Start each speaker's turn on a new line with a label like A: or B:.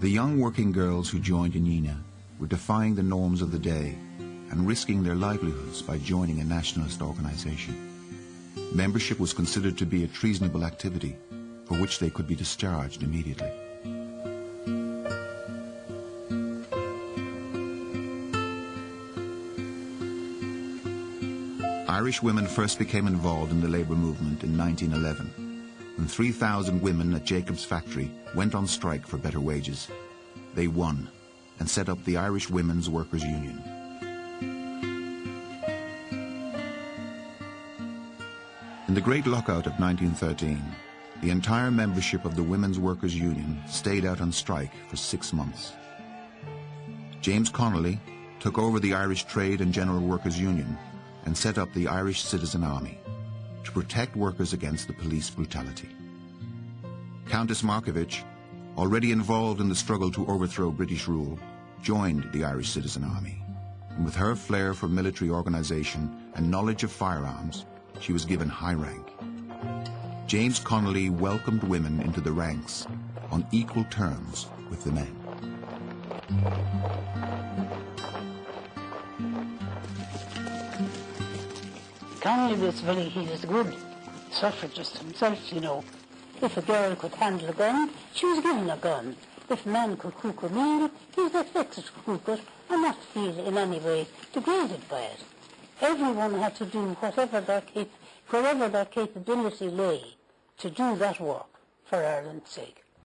A: The young working girls who joined Unina were defying the norms of the day and risking their livelihoods by joining a nationalist organization. Membership was considered to be a treasonable activity for which they could be discharged immediately. Irish women first became involved in the labour movement in 1911, when 3,000 women at Jacobs factory went on strike for better wages. They won and set up the Irish Women's Workers' Union. In the Great Lockout of 1913, the entire membership of the Women's Workers' Union stayed out on strike for six months. James Connolly took over the Irish Trade and General Workers' Union and set up the Irish Citizen Army to protect workers against the police brutality. Countess Markievicz, already involved in the struggle to overthrow British rule, joined the Irish Citizen Army. And with her flair for military organization and knowledge of firearms, she was given high rank. James Connolly welcomed women into the ranks on equal terms with the men.
B: Connolly was very, he was a good suffragist himself, you know. If a girl could handle a gun, she was given a gun. If a man could cook a meal, he was expected to cook it and not feel in any way degraded by it. Everyone had to do whatever their, cap- wherever their capability lay to do that work for Ireland's sake.